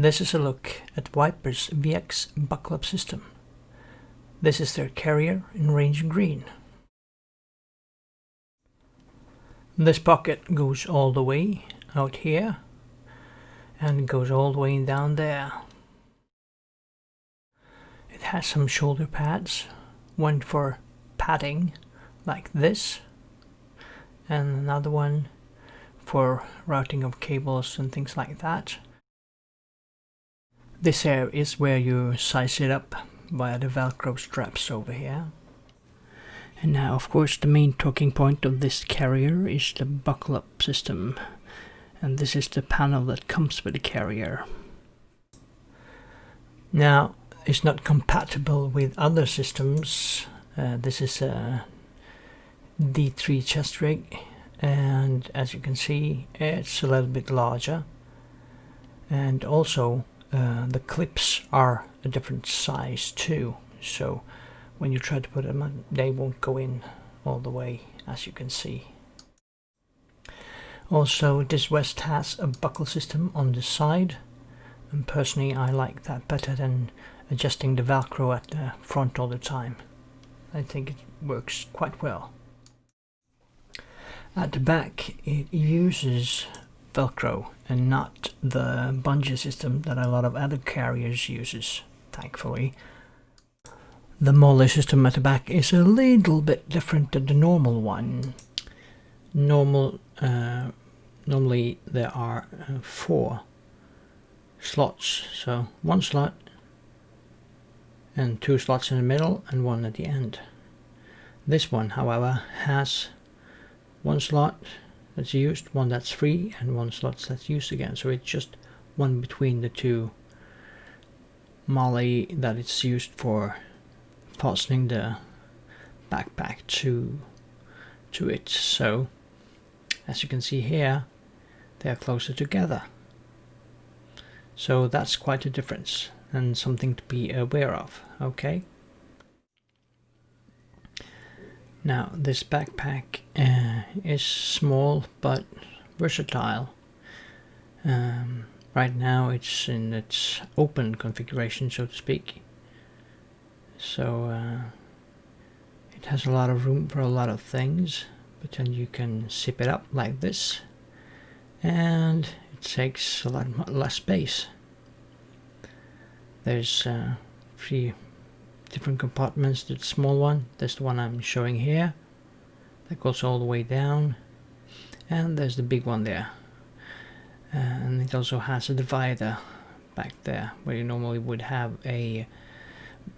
This is a look at Viper's VX buckle up system. This is their carrier in range green. This pocket goes all the way out here and goes all the way down there. It has some shoulder pads, one for padding like this and another one for routing of cables and things like that. This here is where you size it up via the velcro straps over here. And now of course the main talking point of this carrier is the buckle up system and this is the panel that comes with the carrier. Now it's not compatible with other systems. Uh, this is a D3 chest rig and as you can see it's a little bit larger and also uh, the clips are a different size too so when you try to put them on, they won't go in all the way as you can see. Also this vest has a buckle system on the side and personally I like that better than adjusting the velcro at the front all the time. I think it works quite well. At the back it uses velcro and not the bungee system that a lot of other carriers uses thankfully the MOLLE system at the back is a little bit different than the normal one. Normal, uh, normally there are uh, four slots, so one slot and two slots in the middle and one at the end. This one, however, has one slot that's used, one that's free, and one slot that's used again. So it's just one between the two MOLLE that it's used for fastening the backpack to to it. So as you can see here they are closer together. So that's quite a difference and something to be aware of okay now this backpack uh, is small but versatile. Um, right now it's in its open configuration so to speak. So uh, it has a lot of room for a lot of things but then you can zip it up like this and it takes a lot less space. There's uh, three different compartments the small one that's the one I'm showing here. That goes all the way down. And there's the big one there. And it also has a divider back there where you normally would have a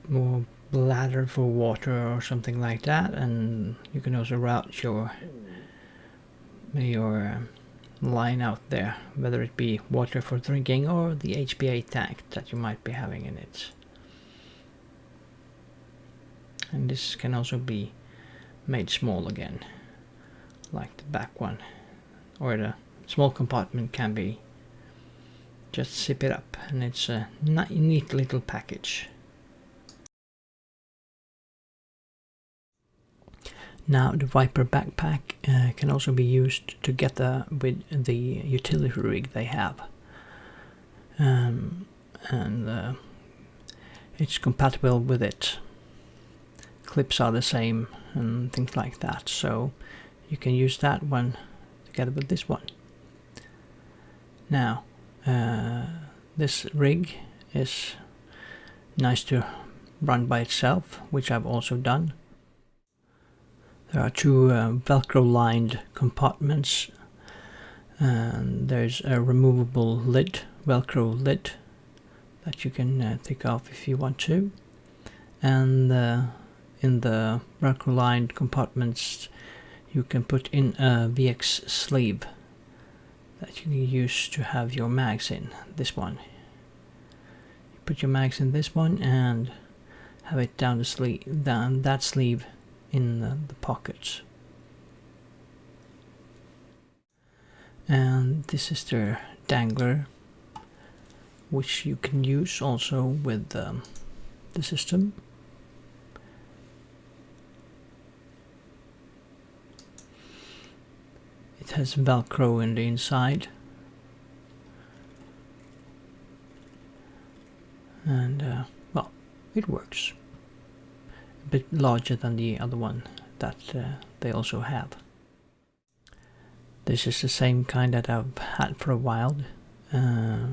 more bladder for water or something like that. And you can also route your your um, line out there whether it be water for drinking or the HPA tank that you might be having in it and this can also be made small again like the back one or the small compartment can be just zip it up and it's a neat little package Now the Viper backpack uh, can also be used together with the utility rig they have. Um, and uh, it's compatible with it. Clips are the same and things like that. So you can use that one together with this one. Now uh, this rig is nice to run by itself, which I've also done. There are two uh, velcro lined compartments and there's a removable lid, velcro lid that you can uh, take off if you want to and uh, in the velcro lined compartments you can put in a VX sleeve that you can use to have your mags in, this one. You put your mags in this one and have it down the sleeve, down that sleeve in the, the pockets. And this is the dangler, which you can use also with um, the system. It has velcro in the inside. and uh, well it works. A bit larger than the other one that uh, they also have. This is the same kind that I've had for a while. Uh,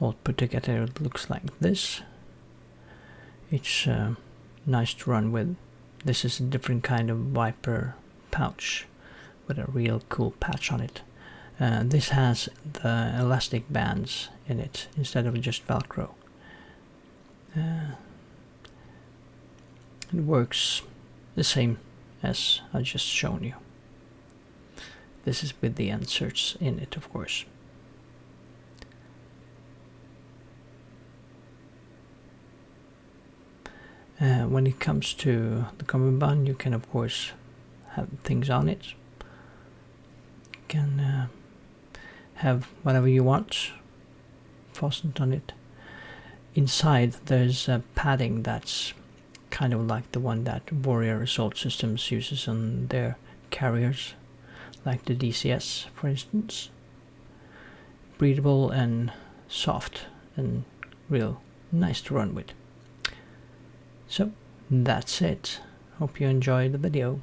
all put together it looks like this. It's uh, nice to run with. This is a different kind of Viper pouch with a real cool patch on it. Uh, this has the elastic bands in it instead of just velcro. Uh, it works the same as I just shown you. This is with the inserts in it of course. Uh, when it comes to the cummerbund you can of course have things on it can uh, have whatever you want fastened on it. Inside there's a padding that's kind of like the one that Warrior Assault Systems uses on their carriers, like the DCS for instance. Breathable and soft and real nice to run with. So that's it. Hope you enjoyed the video.